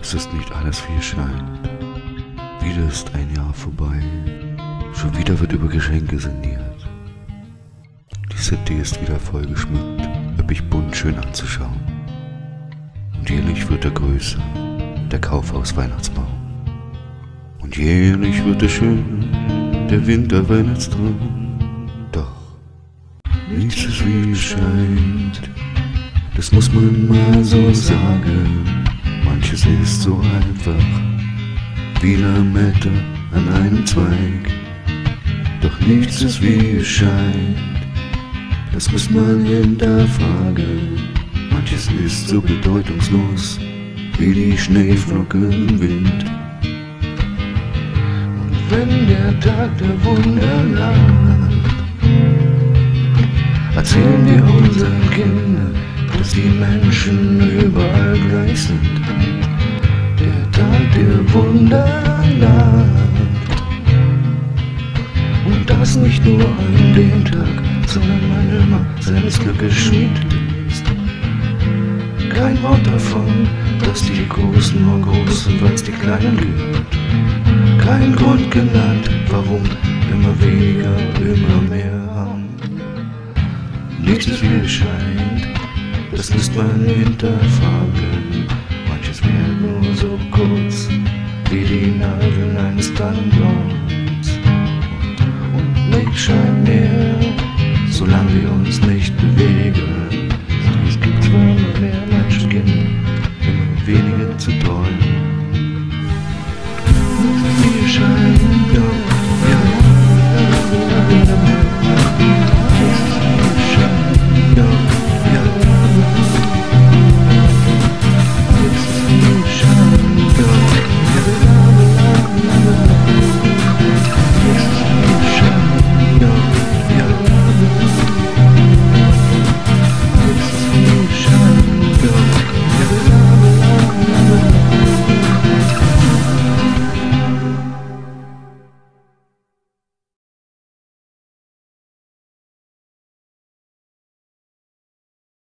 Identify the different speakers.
Speaker 1: Es ist nicht alles wie es scheint. Wieder ist ein Jahr vorbei. Schon wieder wird über Geschenke sinniert. Die City ist wieder voll geschmückt, üppig bunt schön anzuschauen. Und jährlich wird er größer, der Kaufhaus Weihnachtsbaum. Und jährlich wird er schön, der Winterweihnachtstraum. Doch nichts ist wie es scheint, das muss man mal so sagen. Ist so einfach, wie Lametta an einem Zweig. Doch nichts ist wie es scheint, das muss man hinterfragen. Manches ist so bedeutungslos, wie die Schneeflocke im Wind. Und wenn der Tag der Wunder naht, erzählen wir unseren Kindern, dass die Menschen überall gleich sind. Der Tag der Wunder naht. Und das nicht nur an dem Tag, sondern wann immer seines Glückes Schmied ist. Kein Wort davon, dass die Großen nur groß sind, weil's die Kleinen gibt. Kein Grund genannt, warum immer weniger, immer mehr haben. Nichts ist es scheint, das müsst man hinterfragen. Manches wäre nur so kurz, dann uns und nicht scheint mir, solange wir uns nicht bewegen.